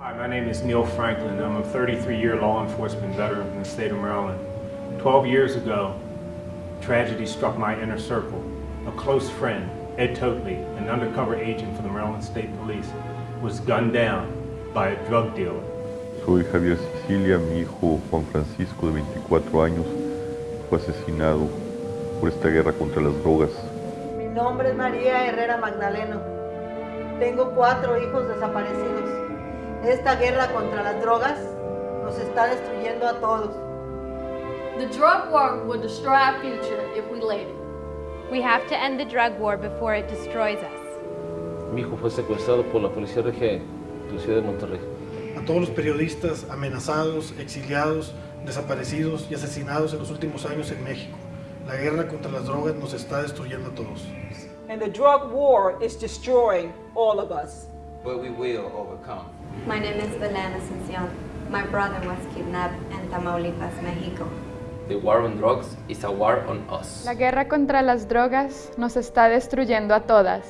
Hi, my name is Neil Franklin. I'm a 33-year law enforcement veteran from the state of Maryland. 12 years ago, tragedy struck my inner circle. A close friend, Ed Toatley, an undercover agent for the Maryland State Police, was gunned down by a drug dealer. Soy Javier Sicilia, mi hijo Juan Francisco de 24 años fue asesinado por esta guerra contra las drogas. Mi nombre es María Herrera Magdaleno. Tengo cuatro hijos desaparecidos. Esta guerra contra las drogas nos está destruyendo a todos. The drug war will destroy our future if we let it. We have to end the drug war before it destroys us. Mi hijo fue secuestrado por la policía regia de la ciudad de Monterrey. A todos los periodistas amenazados, exiliados, desaparecidos y asesinados en los últimos años en México. La guerra contra las drogas nos está destruyendo a todos. And the drug war is destroying all of us. But we will overcome. My name is Belén Asuncion. My brother was kidnapped in Tamaulipas, Mexico. The war on drugs is a war on us. La guerra contra las drogas nos está destruyendo a todas.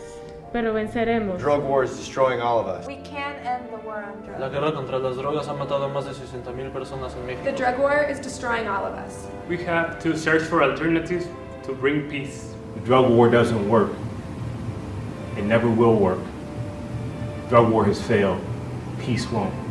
Pero venceremos. Drug war is destroying all of us. We can end the war on drugs. La guerra contra las drogas ha matado a más de 60,000 personas en México. The drug war is destroying all of us. We have to search for alternatives to bring peace. The drug war doesn't work. It never will work. Drug war has failed. Peace won't.